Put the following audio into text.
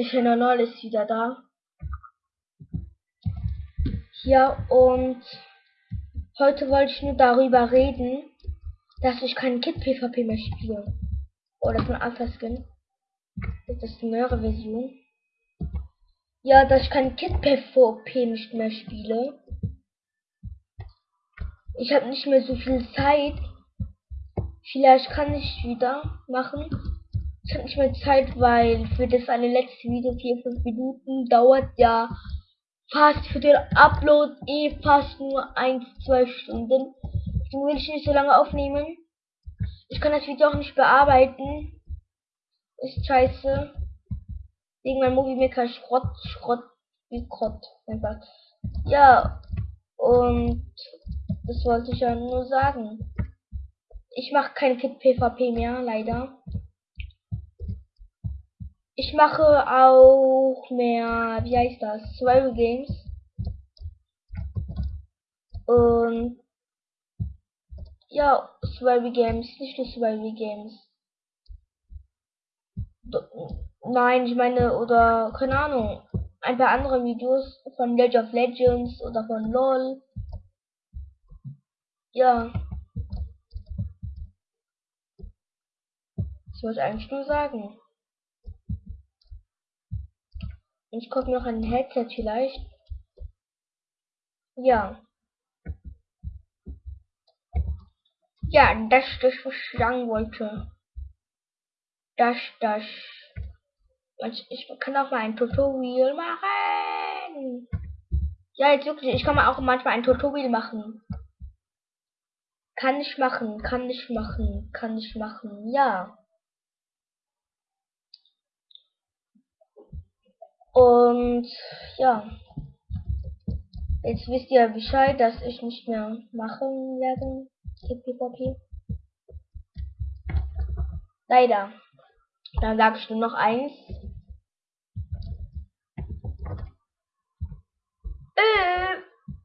Der Channel ist wieder da. Ja, und heute wollte ich nur darüber reden, dass ich kein Kit PvP mehr spiele. Oh, das ist ein Alpha Skin. Das ist eine neuere Version. Ja, dass ich kein Kit PvP nicht mehr spiele. Ich habe nicht mehr so viel Zeit. Vielleicht kann ich wieder machen. Ich habe nicht mehr Zeit, weil für das eine letzte Video 4-5 Minuten dauert ja fast für den Upload eh fast nur 1-2 Stunden. Deswegen will ich nicht so lange aufnehmen. Ich kann das Video auch nicht bearbeiten. Ist scheiße. Wegen meinem Movie Maker Schrott, Schrott, wie Krott. Einfach. Ja. Und das wollte ich ja nur sagen. Ich mache kein Kit PvP mehr, leider. Ich mache auch mehr, wie heißt das, Survival Games. Und ja, Survival Games, nicht nur Survival Games. Nein, ich meine, oder, keine Ahnung, ein paar andere Videos von Legend of Legends oder von LOL. Ja. Ich wollte eigentlich nur sagen. Ich gucke noch ein Headset vielleicht. Ja. Ja, das das, was ich sagen wollte. Das, das. Ich kann auch mal ein Tutorial machen. Ja, jetzt wirklich, ich kann mal auch manchmal ein Tutorial machen. Kann ich machen, kann ich machen, kann ich machen, ja. Und ja. Jetzt wisst ihr Bescheid, dass ich nicht mehr machen werde. PvP. Leider. Dann sag ich nur noch eins.